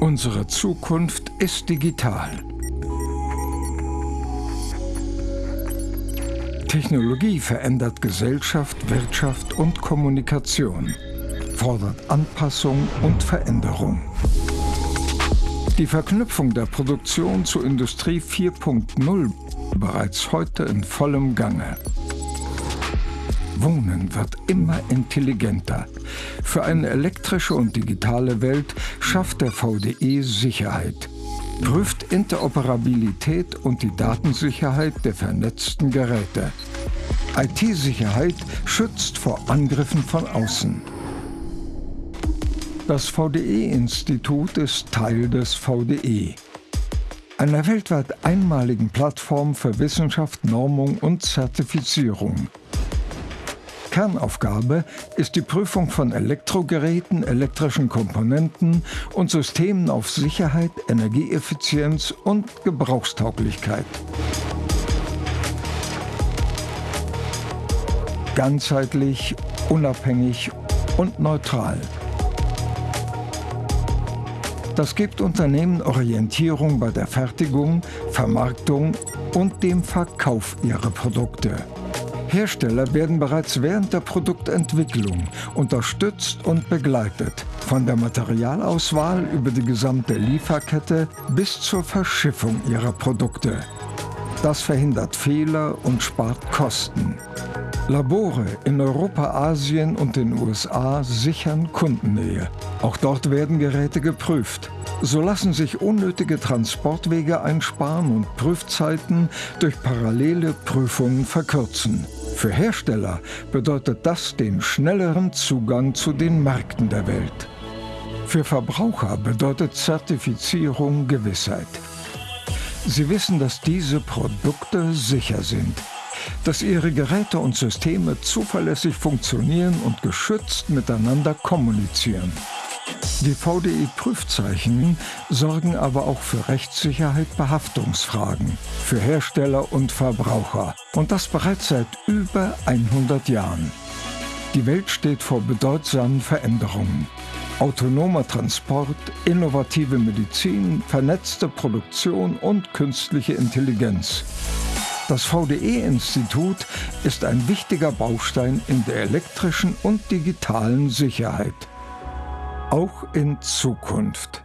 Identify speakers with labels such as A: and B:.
A: Unsere Zukunft ist digital. Technologie verändert Gesellschaft, Wirtschaft und Kommunikation, fordert Anpassung und Veränderung. Die Verknüpfung der Produktion zur Industrie 4.0 bereits heute in vollem Gange. Wohnen wird immer intelligenter. Für eine elektrische und digitale Welt schafft der VDE Sicherheit, prüft Interoperabilität und die Datensicherheit der vernetzten Geräte. IT-Sicherheit schützt vor Angriffen von außen. Das VDE-Institut ist Teil des VDE, einer weltweit einmaligen Plattform für Wissenschaft, Normung und Zertifizierung. Kernaufgabe ist die Prüfung von Elektrogeräten, elektrischen Komponenten und Systemen auf Sicherheit, Energieeffizienz und Gebrauchstauglichkeit. Ganzheitlich, unabhängig und neutral. Das gibt Unternehmen Orientierung bei der Fertigung, Vermarktung und dem Verkauf ihrer Produkte. Hersteller werden bereits während der Produktentwicklung unterstützt und begleitet, von der Materialauswahl über die gesamte Lieferkette bis zur Verschiffung ihrer Produkte. Das verhindert Fehler und spart Kosten. Labore in Europa, Asien und den USA sichern Kundennähe. Auch dort werden Geräte geprüft. So lassen sich unnötige Transportwege einsparen und Prüfzeiten durch parallele Prüfungen verkürzen. Für Hersteller bedeutet das den schnelleren Zugang zu den Märkten der Welt. Für Verbraucher bedeutet Zertifizierung Gewissheit. Sie wissen, dass diese Produkte sicher sind, dass ihre Geräte und Systeme zuverlässig funktionieren und geschützt miteinander kommunizieren. Die VDI-Prüfzeichen sorgen aber auch für Rechtssicherheit bei Haftungsfragen, für Hersteller und Verbraucher. Und das bereits seit über 100 Jahren. Die Welt steht vor bedeutsamen Veränderungen. Autonomer Transport, innovative Medizin, vernetzte Produktion und künstliche Intelligenz. Das VDE-Institut ist ein wichtiger Baustein in der elektrischen und digitalen Sicherheit auch in Zukunft.